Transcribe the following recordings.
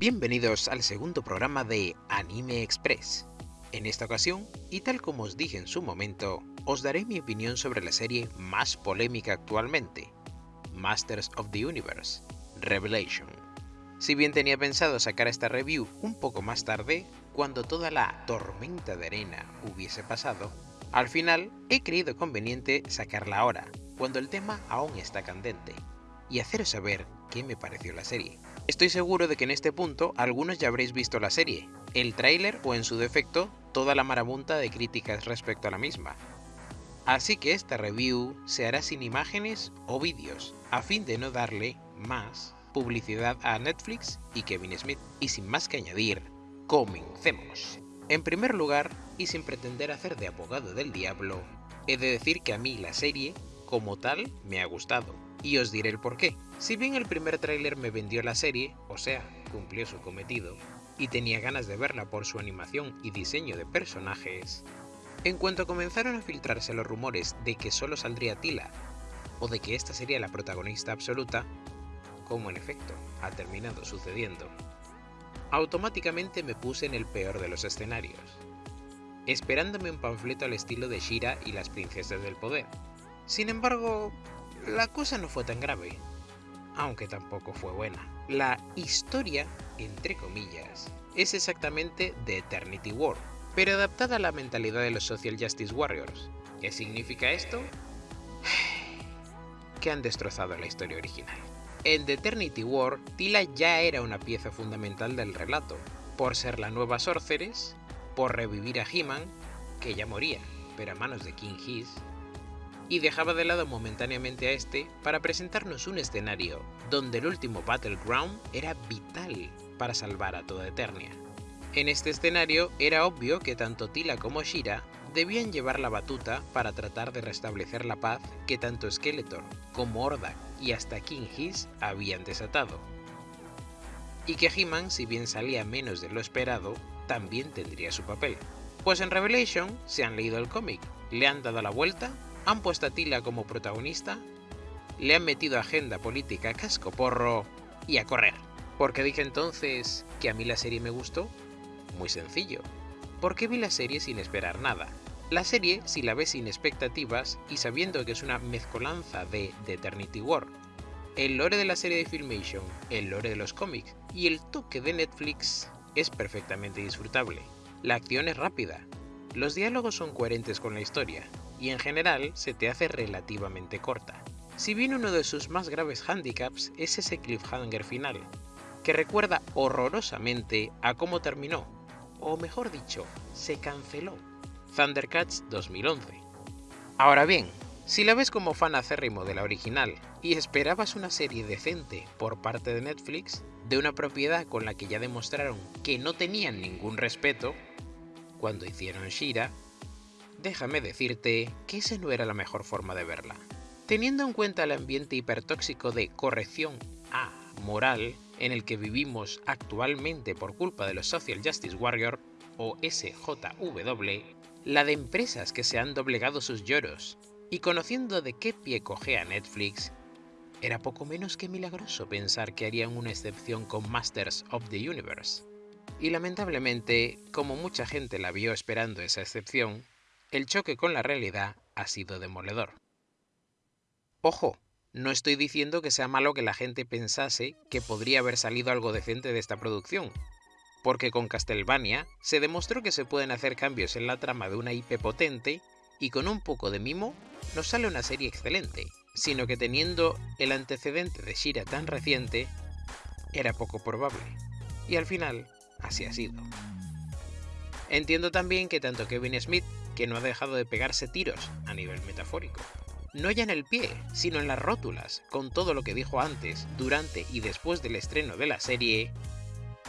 Bienvenidos al segundo programa de Anime Express. En esta ocasión, y tal como os dije en su momento, os daré mi opinión sobre la serie más polémica actualmente, Masters of the Universe, Revelation. Si bien tenía pensado sacar esta review un poco más tarde, cuando toda la tormenta de arena hubiese pasado, al final he creído conveniente sacarla ahora, cuando el tema aún está candente, y haceros saber qué me pareció la serie. Estoy seguro de que en este punto algunos ya habréis visto la serie, el tráiler o en su defecto toda la marabunta de críticas respecto a la misma. Así que esta review se hará sin imágenes o vídeos, a fin de no darle más publicidad a Netflix y Kevin Smith. Y sin más que añadir, comencemos. En primer lugar, y sin pretender hacer de abogado del diablo, he de decir que a mí la serie, como tal, me ha gustado, y os diré el porqué. Si bien el primer tráiler me vendió la serie, o sea, cumplió su cometido, y tenía ganas de verla por su animación y diseño de personajes, en cuanto comenzaron a filtrarse los rumores de que solo saldría Tila, o de que esta sería la protagonista absoluta, como en efecto ha terminado sucediendo, automáticamente me puse en el peor de los escenarios, esperándome un panfleto al estilo de Shira y las princesas del poder. Sin embargo, la cosa no fue tan grave, aunque tampoco fue buena. La historia, entre comillas, es exactamente de Eternity War, pero adaptada a la mentalidad de los Social Justice Warriors. ¿Qué significa esto? que han destrozado la historia original. En The Eternity War, Tila ya era una pieza fundamental del relato, por ser la nueva Sorceress, por revivir a He-Man, que ya moría, pero a manos de King His, y dejaba de lado momentáneamente a este para presentarnos un escenario donde el último Battleground era vital para salvar a toda Eternia. En este escenario era obvio que tanto Tila como Shira debían llevar la batuta para tratar de restablecer la paz que tanto Skeletor como Hordak y hasta King His habían desatado. Y que He-Man, si bien salía menos de lo esperado, también tendría su papel. Pues en Revelation se han leído el cómic, le han dado la vuelta han puesto a Tila como protagonista, le han metido agenda política casco porro y a correr. ¿Por qué dije entonces que a mí la serie me gustó? Muy sencillo. Porque vi la serie sin esperar nada. La serie, si la ves sin expectativas y sabiendo que es una mezcolanza de The Eternity War, el lore de la serie de Filmation, el lore de los cómics y el toque de Netflix, es perfectamente disfrutable. La acción es rápida, los diálogos son coherentes con la historia, y en general se te hace relativamente corta. Si bien uno de sus más graves handicaps es ese cliffhanger final, que recuerda horrorosamente a cómo terminó, o mejor dicho, se canceló, Thundercats 2011. Ahora bien, si la ves como fan acérrimo de la original y esperabas una serie decente por parte de Netflix, de una propiedad con la que ya demostraron que no tenían ningún respeto, cuando hicieron Shira, déjame decirte que esa no era la mejor forma de verla. Teniendo en cuenta el ambiente hipertóxico de corrección a moral en el que vivimos actualmente por culpa de los Social Justice Warrior o SJW, la de empresas que se han doblegado sus lloros, y conociendo de qué pie cogea Netflix, era poco menos que milagroso pensar que harían una excepción con Masters of the Universe. Y lamentablemente, como mucha gente la vio esperando esa excepción, el choque con la realidad ha sido demoledor. Ojo, no estoy diciendo que sea malo que la gente pensase que podría haber salido algo decente de esta producción, porque con Castlevania se demostró que se pueden hacer cambios en la trama de una IP potente y con un poco de mimo no sale una serie excelente, sino que teniendo el antecedente de Shira tan reciente, era poco probable. Y al final, así ha sido. Entiendo también que tanto Kevin Smith que no ha dejado de pegarse tiros a nivel metafórico. No ya en el pie, sino en las rótulas, con todo lo que dijo antes, durante y después del estreno de la serie,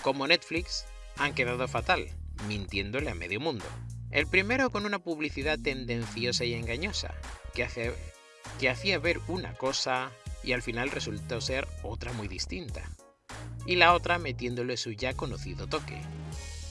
como Netflix, han quedado fatal, mintiéndole a medio mundo. El primero con una publicidad tendenciosa y engañosa, que, que hacía ver una cosa y al final resultó ser otra muy distinta. Y la otra metiéndole su ya conocido toque,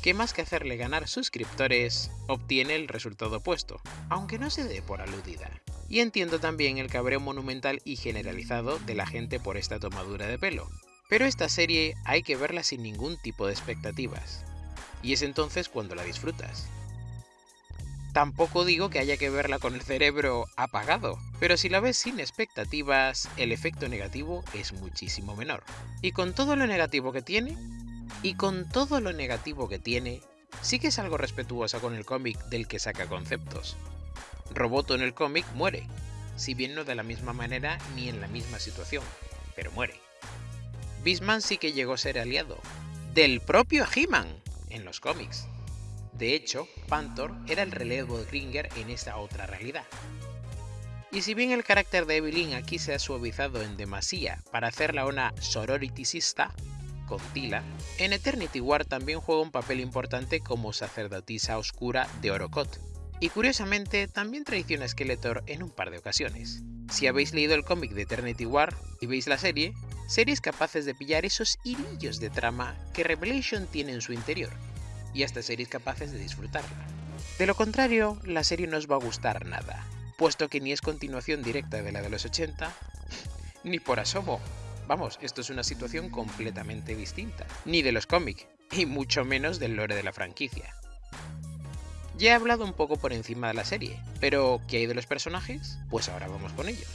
que más que hacerle ganar suscriptores, obtiene el resultado opuesto, aunque no se dé por aludida. Y entiendo también el cabreo monumental y generalizado de la gente por esta tomadura de pelo, Pero esta serie hay que verla sin ningún tipo de expectativas, y es entonces cuando la disfrutas. Tampoco digo que haya que verla con el cerebro apagado, pero si la ves sin expectativas, el efecto negativo es muchísimo menor. Y con todo lo negativo que tiene, y con todo lo negativo que tiene, sí que es algo respetuosa con el cómic del que saca conceptos. Roboto en el cómic muere, si bien no de la misma manera ni en la misma situación, pero muere. Bisman sí que llegó a ser aliado, del propio He-Man, en los cómics. De hecho, Panther era el relevo de Kringer en esta otra realidad. Y si bien el carácter de Evelyn aquí se ha suavizado en demasía para hacerla una sororiticista, con Tila, en Eternity War también juega un papel importante como sacerdotisa oscura de Orocot. Y curiosamente también traiciona a Skeletor en un par de ocasiones. Si habéis leído el cómic de Eternity War y veis la serie, seréis capaces de pillar esos hilillos de trama que Revelation tiene en su interior, y hasta seréis capaces de disfrutarla. De lo contrario, la serie no os va a gustar nada, puesto que ni es continuación directa de la de los 80, ni por asomo. Vamos, esto es una situación completamente distinta, ni de los cómics, y mucho menos del lore de la franquicia. Ya he hablado un poco por encima de la serie, pero ¿qué hay de los personajes? Pues ahora vamos con ellos.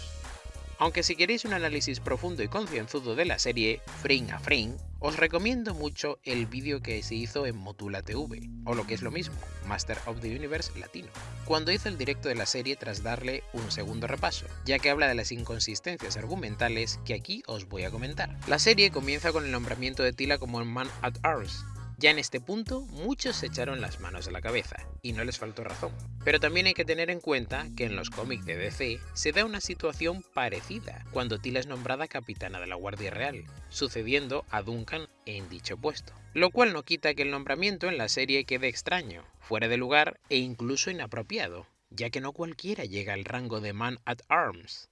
Aunque si queréis un análisis profundo y concienzudo de la serie, frame a frame, os recomiendo mucho el vídeo que se hizo en Motula TV, o lo que es lo mismo, Master of the Universe latino, cuando hizo el directo de la serie tras darle un segundo repaso, ya que habla de las inconsistencias argumentales que aquí os voy a comentar. La serie comienza con el nombramiento de Tila como Man at Arms, ya en este punto, muchos se echaron las manos a la cabeza, y no les faltó razón. Pero también hay que tener en cuenta que en los cómics de DC se da una situación parecida cuando Tila es nombrada capitana de la Guardia Real, sucediendo a Duncan en dicho puesto. Lo cual no quita que el nombramiento en la serie quede extraño, fuera de lugar e incluso inapropiado, ya que no cualquiera llega al rango de Man at Arms,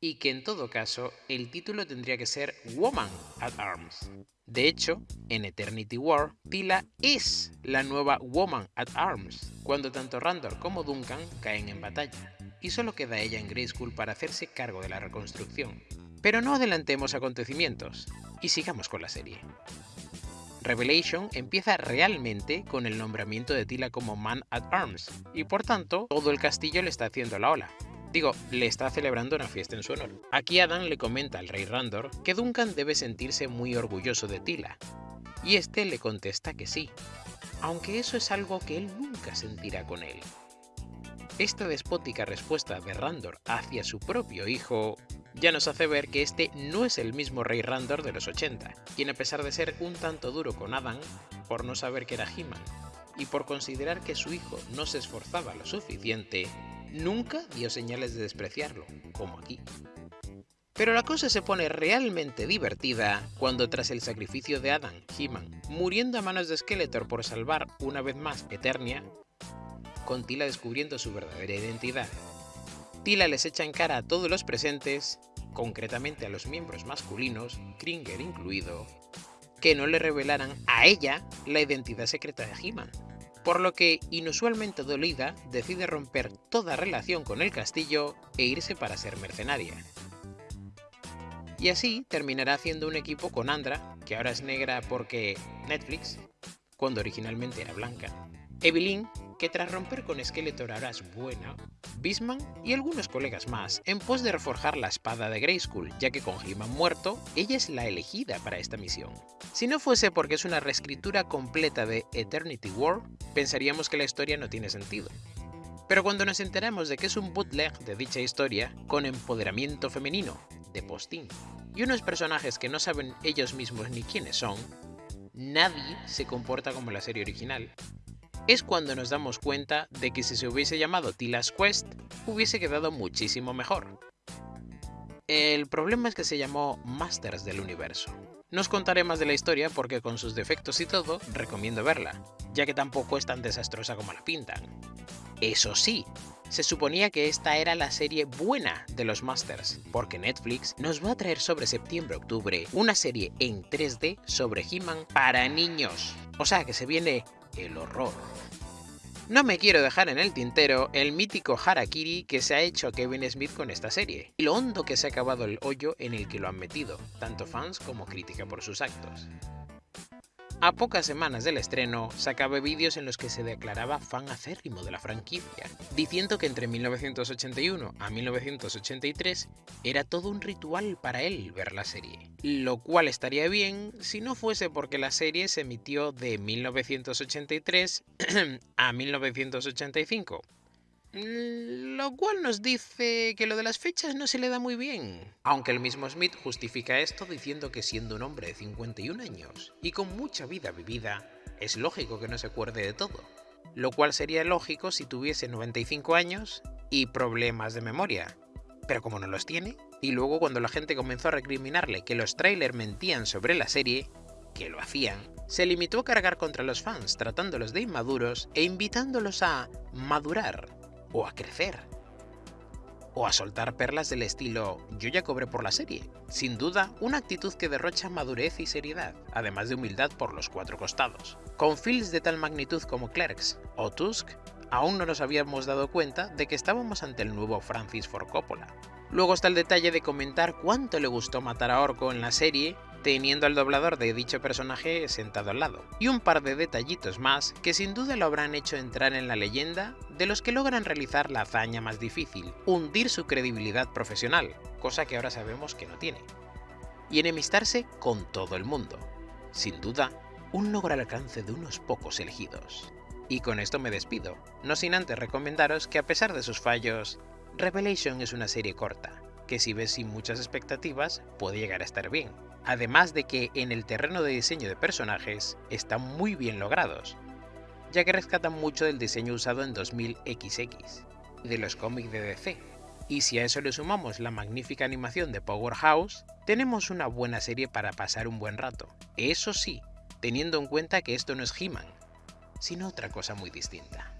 y que en todo caso el título tendría que ser Woman at Arms. De hecho, en Eternity War, Tila es la nueva Woman at Arms, cuando tanto Randor como Duncan caen en batalla, y solo queda ella en Grayskull para hacerse cargo de la reconstrucción. Pero no adelantemos acontecimientos, y sigamos con la serie. Revelation empieza realmente con el nombramiento de Tila como Man at Arms, y por tanto, todo el castillo le está haciendo la ola, Digo, le está celebrando una fiesta en su honor. Aquí Adam le comenta al rey Randor que Duncan debe sentirse muy orgulloso de Tila, y este le contesta que sí, aunque eso es algo que él nunca sentirá con él. Esta despótica respuesta de Randor hacia su propio hijo ya nos hace ver que este no es el mismo rey Randor de los 80, quien a pesar de ser un tanto duro con Adam, por no saber que era He-Man, y por considerar que su hijo no se esforzaba lo suficiente, nunca dio señales de despreciarlo, como aquí. Pero la cosa se pone realmente divertida cuando tras el sacrificio de Adam, He-Man, muriendo a manos de Skeletor por salvar una vez más Eternia, con Tila descubriendo su verdadera identidad, Tila les echa en cara a todos los presentes, concretamente a los miembros masculinos, Kringer incluido, que no le revelaran a ella la identidad secreta de He-Man, por lo que, inusualmente dolida, decide romper toda relación con el castillo e irse para ser mercenaria. Y así terminará haciendo un equipo con Andra, que ahora es negra porque Netflix, cuando originalmente era blanca, Evelyn, que tras romper con Skeletor es buena, Bisman y algunos colegas más en pos de reforjar la espada de Grayskull, ya que con He-Man muerto, ella es la elegida para esta misión. Si no fuese porque es una reescritura completa de Eternity War, pensaríamos que la historia no tiene sentido. Pero cuando nos enteramos de que es un bootleg de dicha historia, con empoderamiento femenino, de postín, y unos personajes que no saben ellos mismos ni quiénes son, nadie se comporta como la serie original, es cuando nos damos cuenta de que si se hubiese llamado Tila's Quest, hubiese quedado muchísimo mejor. El problema es que se llamó Masters del Universo. No os contaré más de la historia porque con sus defectos y todo, recomiendo verla, ya que tampoco es tan desastrosa como la pintan. Eso sí, se suponía que esta era la serie buena de los Masters, porque Netflix nos va a traer sobre septiembre-octubre una serie en 3D sobre He-Man para niños. O sea que se viene el horror. No me quiero dejar en el tintero el mítico harakiri que se ha hecho Kevin Smith con esta serie, y lo hondo que se ha acabado el hoyo en el que lo han metido, tanto fans como crítica por sus actos. A pocas semanas del estreno, sacaba vídeos en los que se declaraba fan acérrimo de la franquicia, diciendo que entre 1981 a 1983 era todo un ritual para él ver la serie, lo cual estaría bien si no fuese porque la serie se emitió de 1983 a 1985, lo cual nos dice que lo de las fechas no se le da muy bien. Aunque el mismo Smith justifica esto diciendo que siendo un hombre de 51 años y con mucha vida vivida, es lógico que no se acuerde de todo. Lo cual sería lógico si tuviese 95 años y problemas de memoria. Pero como no los tiene, y luego cuando la gente comenzó a recriminarle que los trailers mentían sobre la serie, que lo hacían, se limitó a cargar contra los fans tratándolos de inmaduros e invitándolos a madurar o a crecer. O a soltar perlas del estilo yo ya cobré por la serie. Sin duda, una actitud que derrocha madurez y seriedad, además de humildad por los cuatro costados. Con films de tal magnitud como Clerks o Tusk, aún no nos habíamos dado cuenta de que estábamos ante el nuevo Francis Ford Coppola. Luego está el detalle de comentar cuánto le gustó matar a Orco en la serie teniendo al doblador de dicho personaje sentado al lado. Y un par de detallitos más que sin duda lo habrán hecho entrar en la leyenda de los que logran realizar la hazaña más difícil, hundir su credibilidad profesional, cosa que ahora sabemos que no tiene. Y enemistarse con todo el mundo. Sin duda, un logro al alcance de unos pocos elegidos. Y con esto me despido, no sin antes recomendaros que a pesar de sus fallos, Revelation es una serie corta, que si ves sin muchas expectativas puede llegar a estar bien, además de que en el terreno de diseño de personajes están muy bien logrados, ya que rescatan mucho del diseño usado en 2000XX y de los cómics de DC. Y si a eso le sumamos la magnífica animación de Powerhouse, tenemos una buena serie para pasar un buen rato. Eso sí, teniendo en cuenta que esto no es He-Man, sino otra cosa muy distinta.